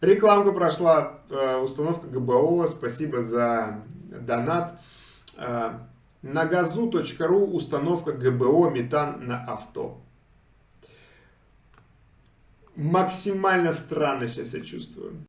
Рекламка прошла, э, установка ГБО, спасибо за донат. Э, на газу.ру установка ГБО метан на авто. Максимально странно сейчас я чувствую.